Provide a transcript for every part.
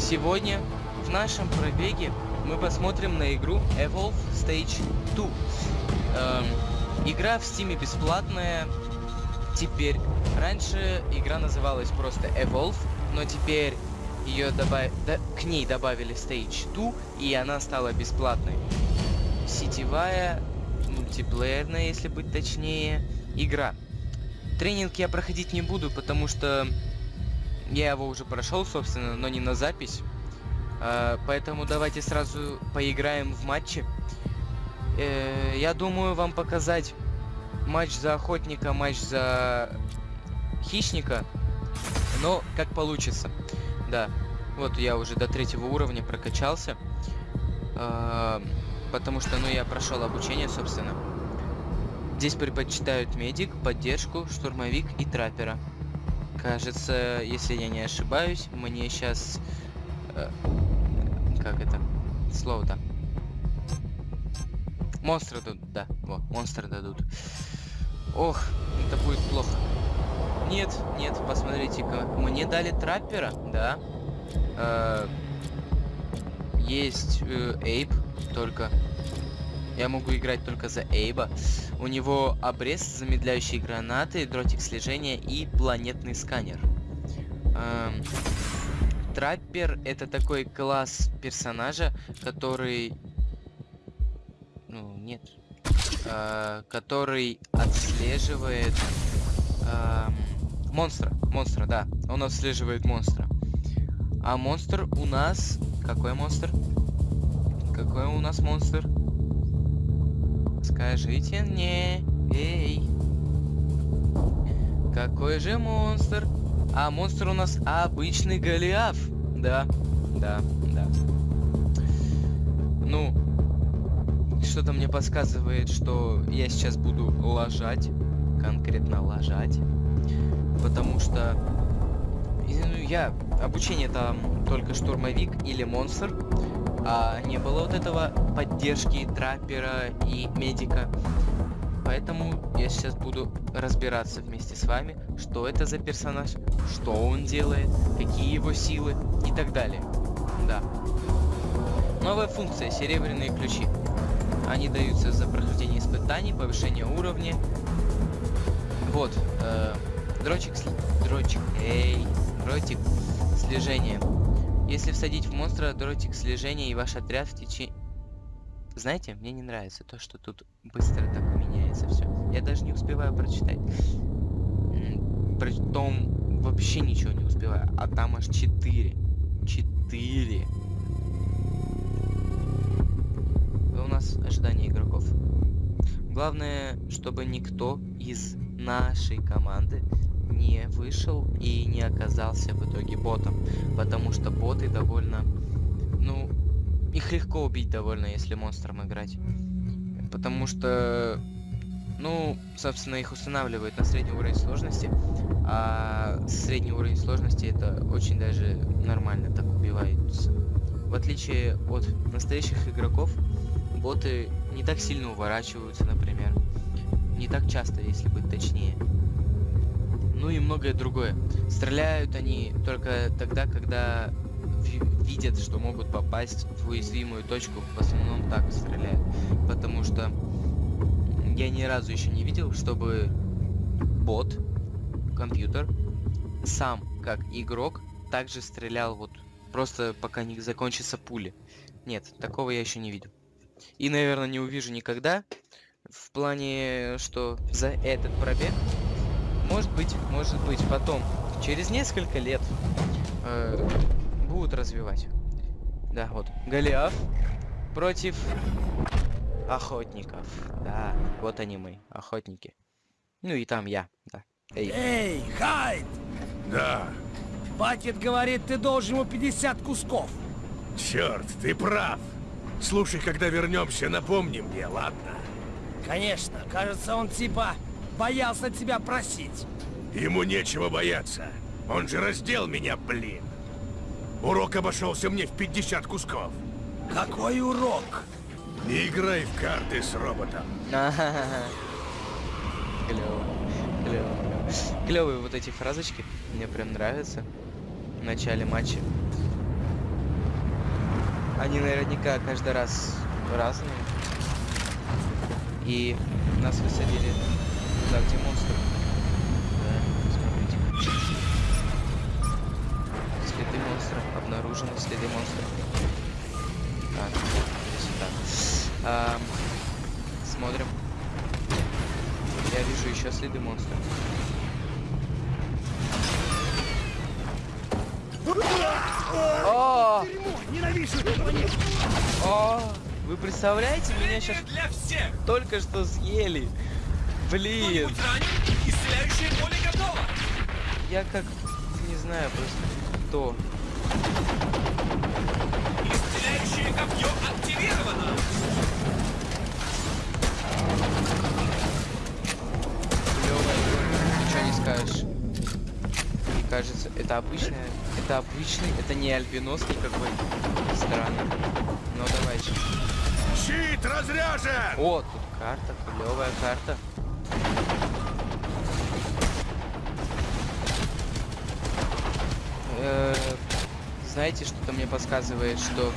Сегодня в нашем пробеге мы посмотрим на игру Evolve Stage 2. Эм, игра в стиме бесплатная. Теперь, раньше игра называлась просто Evolve, но теперь ее добав... да, к ней добавили Stage 2, и она стала бесплатной. Сетевая, мультиплеерная, если быть точнее, игра. Тренинг я проходить не буду, потому что я его уже прошел, собственно, но не на запись. Uh, поэтому давайте сразу поиграем в матче. Uh, я думаю вам показать матч за охотника, матч за хищника. Но как получится. Да. Вот я уже до третьего уровня прокачался. Uh, потому что, ну, я прошел обучение, собственно. Здесь предпочитают медик, поддержку, штурмовик и траппера. Кажется, если я не ошибаюсь, мне сейчас... Э, как это? Слово-то. Монстры дадут, да. Вот, монстры дадут. Ох, это будет плохо. Нет, нет, посмотрите-ка. Мне дали траппера, да. Э, есть э, Эйп только. Я могу играть только за Эйба. У него обрез, замедляющие гранаты, дротик слежения и планетный сканер. Эм, Траппер это такой класс персонажа, который... Ну, нет. Э, который отслеживает... Э, монстра. Монстра, да. Он отслеживает монстра. А монстр у нас... Какой монстр? Какой у нас монстр? Скажите мне, эй. Какой же монстр? А монстр у нас обычный Голиаф. Да, да, да. Ну, что-то мне подсказывает, что я сейчас буду лажать. Конкретно лажать. Потому что... Ну, я... Обучение там только штурмовик или монстр а не было вот этого поддержки траппера и медика. Поэтому я сейчас буду разбираться вместе с вами, что это за персонаж, что он делает, какие его силы и так далее. Да. Новая функция «Серебряные ключи». Они даются за прохождение испытаний, повышение уровня. Вот. Э, дрочек, дрочек, эй, дротик слежения. Если всадить в монстра дротик слежения и ваш отряд в течение... Знаете, мне не нравится то, что тут быстро так меняется все. Я даже не успеваю прочитать. Притом вообще ничего не успеваю. А там аж 4. 4. У нас ожидание игроков. Главное, чтобы никто из нашей команды не вышел и не оказался в итоге ботом. Потому что боты довольно... Ну, их легко убить довольно, если монстром играть. Потому что... Ну, собственно, их устанавливают на средний уровень сложности. А средний уровень сложности это очень даже нормально так убиваются. В отличие от настоящих игроков, боты не так сильно уворачиваются, например. Не так часто, если быть точнее ну и многое другое. Стреляют они только тогда, когда видят, что могут попасть в уязвимую точку. В основном так стреляют. Потому что я ни разу еще не видел, чтобы бот, компьютер, сам, как игрок, также стрелял вот просто пока не закончится пули. Нет, такого я еще не видел. И, наверное, не увижу никогда. В плане, что за этот пробег может быть, может быть, потом, через несколько лет, э, будут развивать. Да, вот. Голиаф против охотников. Да, вот они мы, охотники. Ну и там я, да. Эй, Эй Хайд! Да. Пакет говорит, ты должен ему 50 кусков. Черт, ты прав. Слушай, когда вернемся, напомни мне, ладно? Конечно, кажется, он типа боялся тебя просить. Ему нечего бояться. Он же раздел меня, блин. Урок обошелся мне в 50 кусков. Какой урок? Не играй в карты с роботом. Клево. Клево. Клевые вот эти фразочки. Мне прям нравятся. В начале матча. Они наверняка каждый раз разные. И нас высадили туда, где монстры. Да, смотрите. Следы монстров. Обнаружены следы монстров. Так, сюда. Ам, смотрим. Я вижу еще следы монстров. О! Ненавижу! О! Вы представляете, меня сейчас только что съели. Блин? Исцеляющее поле готово! я как не знаю просто кто. Исцеляющее копье активировано! Ничего не скажешь. Мне кажется, это обычная, это обычный, это не альбинос никакой. Странно. Ну давайте. Щит разряжен! О, тут карта, клевая карта. Э, Знаете, что-то мне подсказывает, что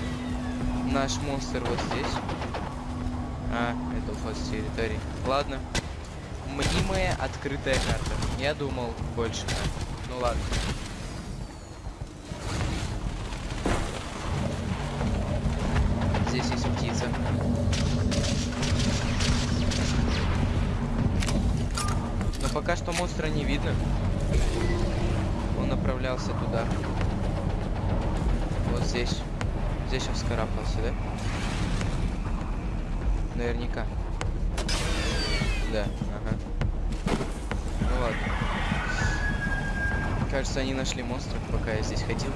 наш монстр вот здесь. А, это уход с территории. Ладно. Мнимая открытая карта. Я думал больше. Ну ладно. Здесь есть птица. Но пока что монстра не видно. Он направлялся туда. Вот здесь. Здесь он вскарабкался, да? Наверняка. Да, ага. Ну ладно. Кажется, они нашли монстров, пока я здесь ходил.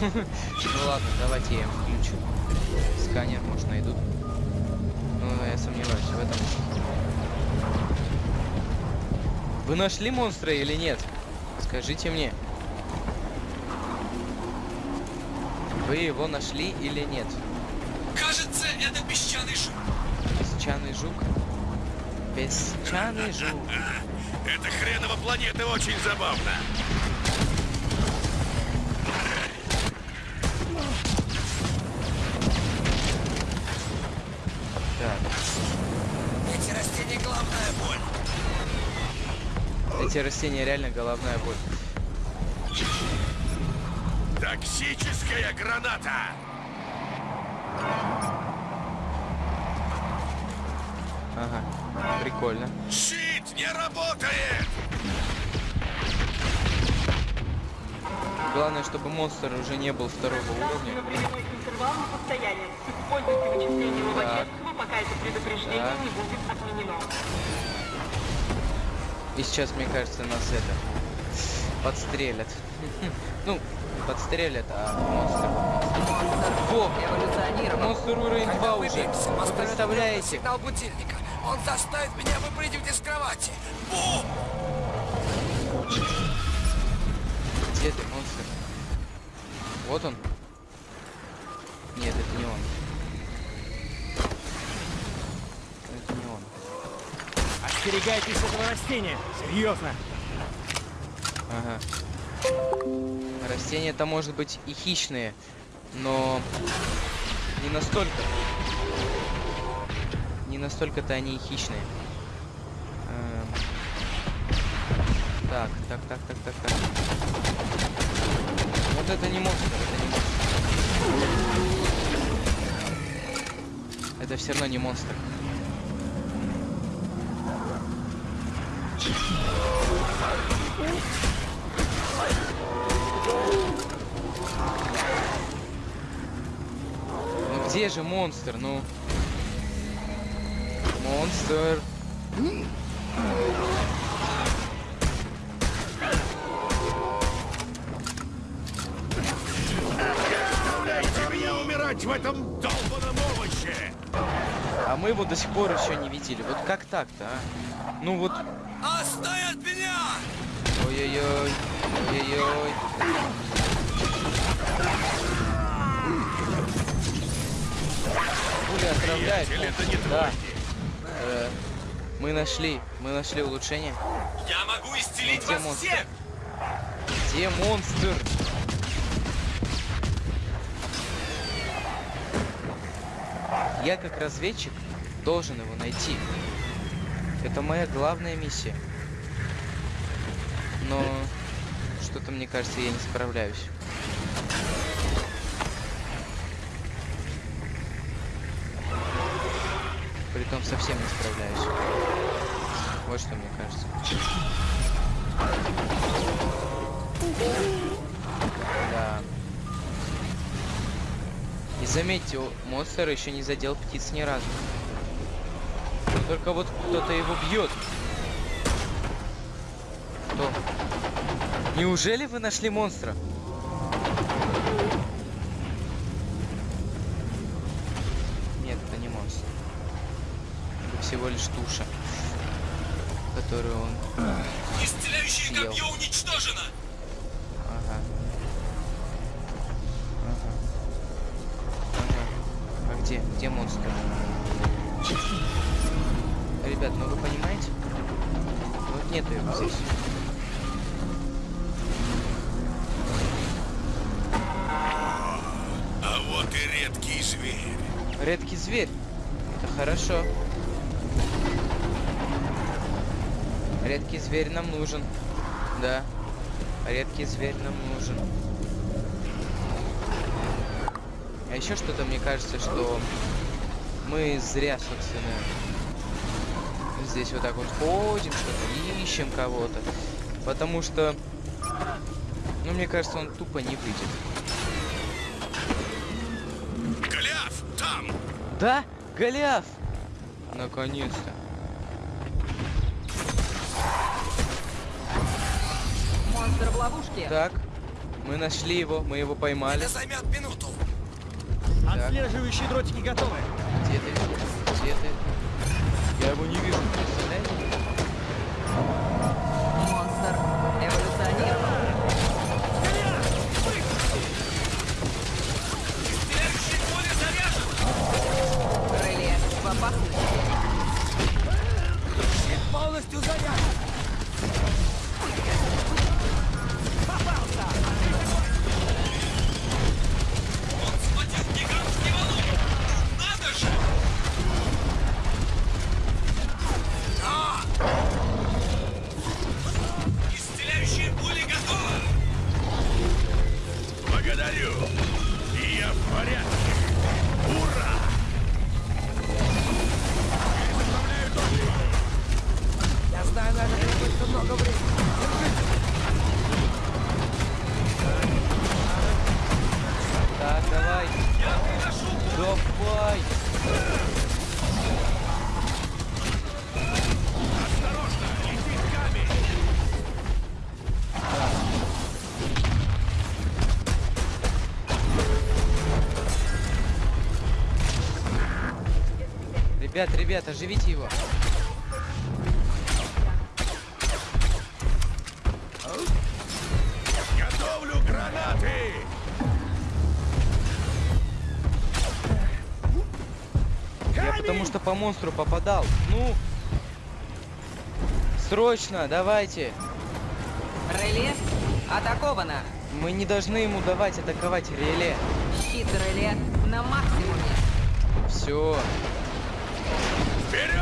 Ну ладно, давайте я им включу. Сканер, может, найдут. Ну, я сомневаюсь в этом. Вы нашли монстра или нет? Скажите мне. Вы его нашли или нет? Кажется, это песчаный жук. Песчаный жук? Песчаный жук. Эта хренова планета очень забавна. Так, Эти растения главная боль. эти растения реально головная боль. Токсическая граната! Ага, прикольно. Щит не работает! Главное, чтобы монстр уже не был второго уровня. временной интервалом состоянием. Используйте вычисление Лобачевского, пока это предупреждение Так. не будет отменено. И сейчас, мне кажется, нас это подстрелят. Ну, подстрелят, а монстр. Во! Эволюционировал. Монстр уровень 2 уже. Вы представляете? Сигнал будильника. Он заставит меня выпрыгивать из кровати. Бум! Где ты, монстр? Вот он. Нет, это не он. Это не он. Остерегайтесь этого растения. Серьезно. Ага. Растения-то, может быть, и хищные, но не настолько. Не настолько-то они и хищные. Эм. Так, так, так, так, так, так. Вот это не монстр, это не монстр. Это все равно не монстр. Ну где же монстр? Ну. Монстр. Умирать в этом долбаном овоще! А мы его до сих пор еще не видели. Вот как так-то, а? Ну вот. Отстань от меня! Ой-ой-ой. Ой-ой-ой. Пуля отравляет. Это не да. Э, мы нашли. Мы нашли улучшение. Я могу исцелить Где вас монстр? всех! Где монстр? Я как разведчик должен его найти. Это моя главная миссия. Но что-то мне кажется, я не справляюсь. Притом совсем не справляюсь. Вот что мне кажется. Да. И заметьте, монстр еще не задел птиц ни разу. Только вот кто-то его бьет. Кто? Неужели вы нашли монстра? Нет, это не монстр. Это всего лишь туша, которую он... Исцеляющее Съел. копье уничтожено! Ага. Ага. Ага. А где? Где монстр? Ребят, ну вы понимаете? Вот нету его здесь. А вот и редкий зверь. Редкий зверь. Это хорошо. Редкий зверь нам нужен. Да. Редкий зверь нам нужен. А еще что-то мне кажется, что мы зря, собственно, здесь вот так вот ходим, что-то ищем кого-то. Потому что, ну, мне кажется, он тупо не выйдет. Голиаф, там! Да, Голиаф! Наконец-то. Монстр в ловушке. Так, мы нашли его, мы его поймали. займет минуту. Отслеживающие дротики готовы. Где ты? Где ты? Я его не вижу, Ребят, ребят, оживите его. Готовлю гранаты. Я потому что по монстру попадал. Ну. Срочно, давайте. Реле атаковано. Мы не должны ему давать атаковать реле. Щит реле на максимуме. Все. Better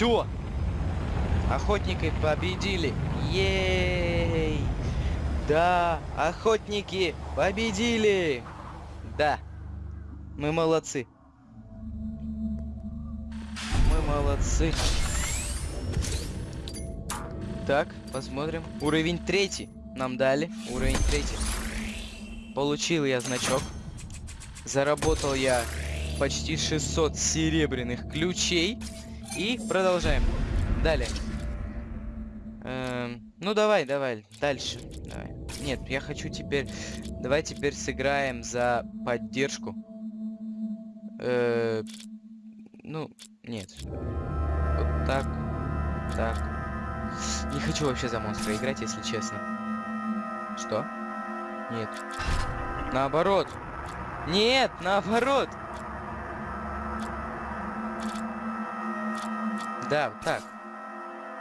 Все. Охотники победили. Ей! Да, охотники победили. Да. Мы молодцы. Мы молодцы. Так, посмотрим. Уровень третий нам дали. Уровень третий. Получил я значок. Заработал я почти 600 серебряных ключей. И продолжаем. Далее. Эм, ну давай, давай, дальше. Давай. Нет, я хочу теперь... Давай теперь сыграем за поддержку. Э, ну, нет. Вот так. Так. Не хочу вообще за монстра играть, если честно. Что? Нет. Наоборот. Нет, наоборот. Да, так.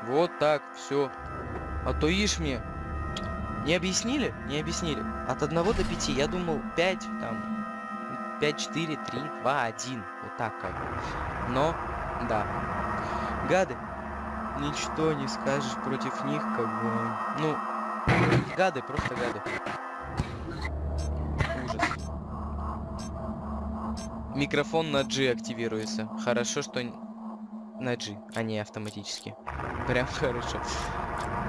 Вот так, все. А то ишь мне. Не объяснили? Не объяснили. От 1 до 5. Я думал 5, там. 5, 4, 3, 2, 1. Вот так как. Но, да. Гады. Ничто не скажешь против них, как бы. Ну, гады, просто гады. Ужас. Микрофон на G активируется. Хорошо, что на G, а не автоматически. Прям хорошо.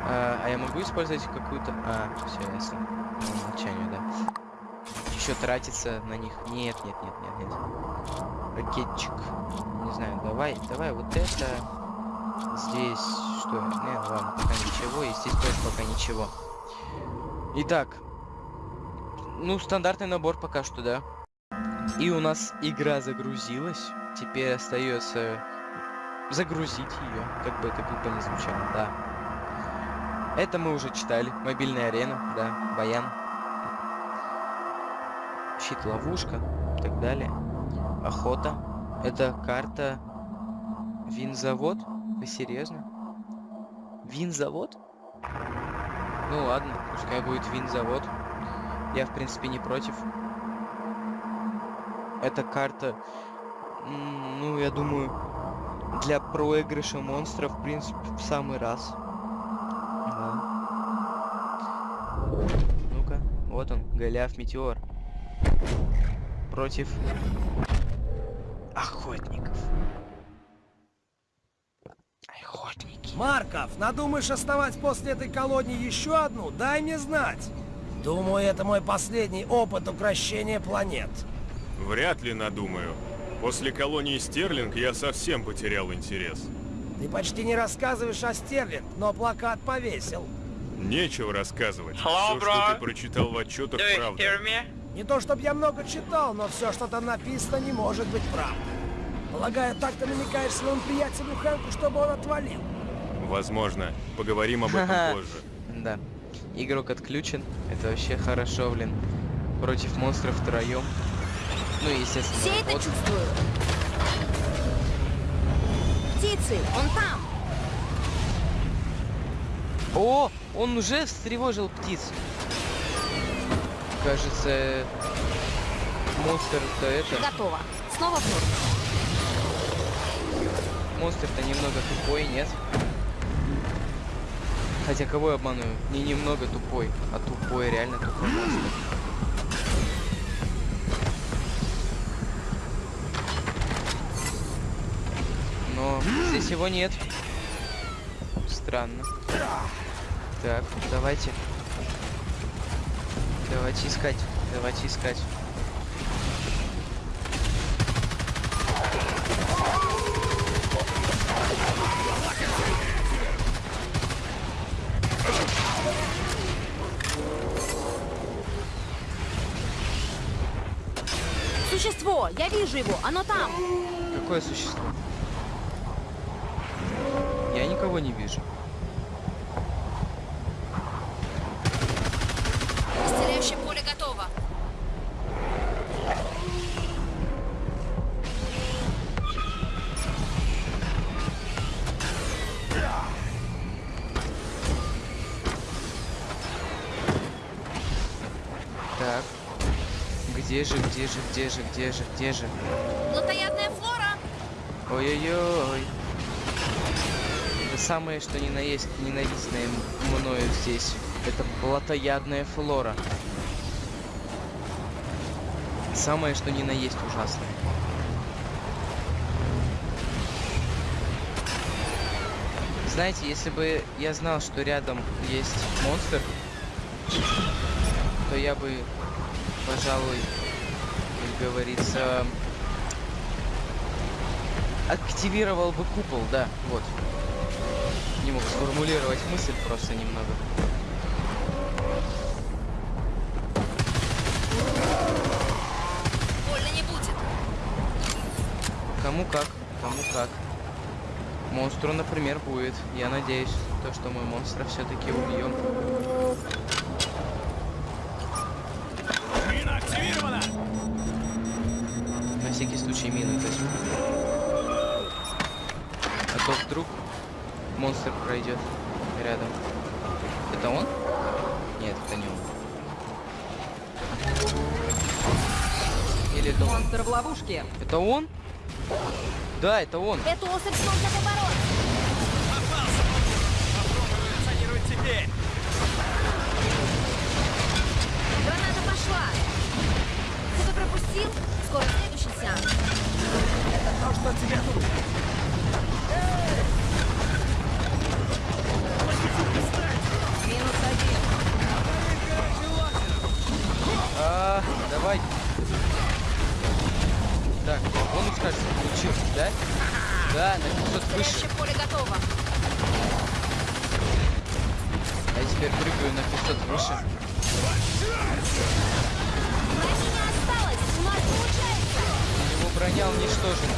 А, а я могу использовать какую-то... А, все ясно. По умолчанию, да. Еще тратиться на них. Нет, нет, нет, нет, нет. Ракетчик. Не знаю, давай, давай вот это. Здесь что? Не, ладно, пока ничего. И здесь тоже пока ничего. Итак. Ну, стандартный набор пока что, да. И у нас игра загрузилась. Теперь остается загрузить ее, как бы это глупо не звучало, да. Это мы уже читали. Мобильная арена, да, баян. Щит ловушка, и так далее. Охота. Это карта Винзавод? Вы серьезно? Винзавод? Ну ладно, пускай будет винзавод. Я в принципе не против. Эта карта, ну я думаю, для проигрыша монстров, в принципе, в самый раз. Да. Ну-ка, вот он, Голиаф Метеор. Против охотников. Охотники. Марков, надумаешь основать после этой колонии еще одну? Дай мне знать. Думаю, это мой последний опыт укрощения планет. Вряд ли надумаю. После колонии Стерлинг я совсем потерял интерес. Ты почти не рассказываешь о Стерлинг, но плакат повесил. Нечего рассказывать. Hello, Все, bro. что ты прочитал в отчетах, правда. Не то, чтобы я много читал, но все, что там написано, не может быть правдой. Полагаю, так ты намекаешь своему приятелю Хэнку, чтобы он отвалил. Возможно. Поговорим об этом позже. Да. Игрок отключен. Это вообще хорошо, блин. Против монстров втроем. Ну, и, естественно, Все это вот. чувствуют. Птицы, он там. О, он уже встревожил птиц. Кажется, монстр-то это... Готово. Снова в норме. Монстр-то немного тупой, нет? Хотя кого я обманываю? Не немного тупой, а тупой, реально тупой монстр. Но здесь его нет. странно. Так, давайте. Давайте искать. Давайте искать. Существо! Я вижу его! Оно там! Какое существо? Никого не вижу. Исцеляющее поле готово! Так. Где же, где же, где же, где же, где же? Плотоядная флора! Ой-ой-ой. Самое, что ни на есть ненавистное мною здесь. Это плотоядная флора. Самое, что ни на есть ужасное. Знаете, если бы я знал, что рядом есть монстр, то я бы, пожалуй, как говорится, активировал бы купол, да, вот. Не мог сформулировать мысль просто немного. Больно не будет! Кому как, кому как. Монстру, например, будет. Я надеюсь, то, что мы монстра все-таки убьем. Мина активирована! На всякий случай мину возьму. А то вдруг монстр пройдет рядом. Это он? Нет, это не он. Или это он? Монстр в ловушке. Это он? Да, это он. Эту особь сложно побороть! Эволюционирует теперь. Граната пошла! Кто-то пропустил? Скоро следующий сеанс. То, что тебе нужно. Минус один. А, давай. Так, бонус, кажется, получился, да? Да, на 500 выше. Поле готово! А я теперь прыгаю на 500 выше. У нас получается! Его броня уничтожена.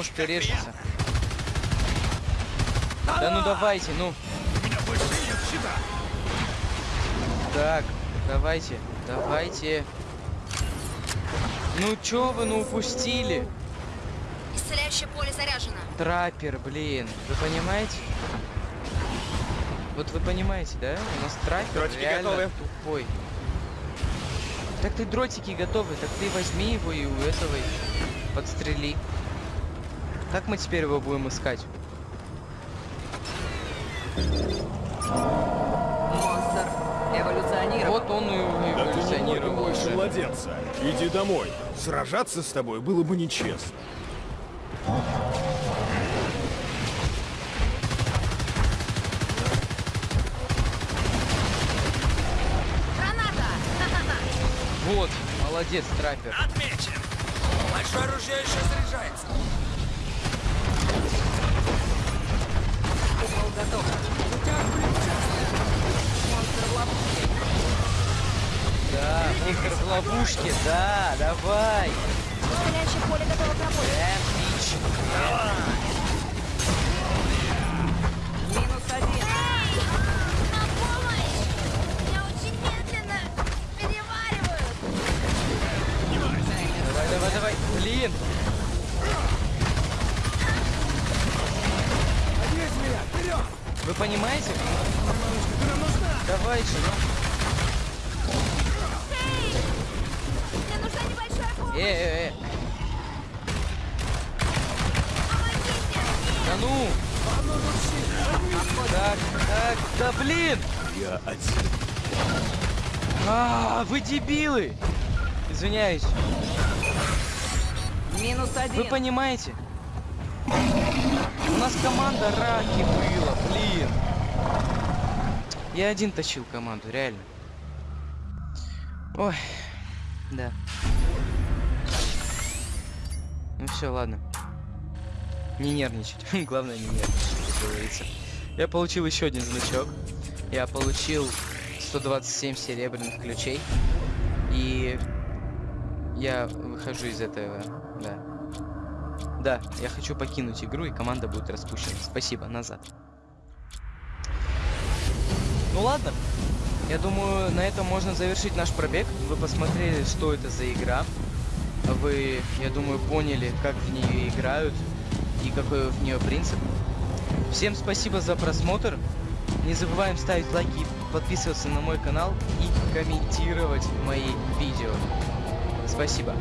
Может и режется. Да ну давайте, ну. У меня больше нет щита! Так, давайте, давайте. Ну чё вы, ну упустили? Исцеляющее поле заряжено! Траппер, блин. Вы понимаете? Вот вы понимаете, да? У нас траппер Дротики реально готовы. тупой. Так ты дротики готовы, так ты возьми его и у этого подстрели. Как мы теперь его будем искать? Монстр эволюционировал. Вот он и Да ты эволюционировал больше младенца. Иди домой. Сражаться с тобой было бы нечестно. Граната! Вот, молодец, траппер. Отмечен. Большое оружие еще заряжается. Готов. Монстр в ловушке. Да, монстр в ловушке, да, давай. Исцеляющее поле готово к работе! Отлично. Минус дебилы! Извиняюсь. Минус Вы один. понимаете? У нас команда раки была, блин. Я один тащил команду, реально. Ой, да. Ну все, ладно. Не нервничать. Главное не нервничать, как говорится. Я получил еще один значок. Я получил 127 серебряных ключей. И я выхожу из этого, да. Да, я хочу покинуть игру, и команда будет распущена. Спасибо, назад. Ну ладно. Я думаю, на этом можно завершить наш пробег. Вы посмотрели, что это за игра. Вы, я думаю, поняли, как в нее играют и какой в нее принцип. Всем спасибо за просмотр. Не забываем ставить лайки, подписываться на мой канал и комментировать мои видео. Спасибо.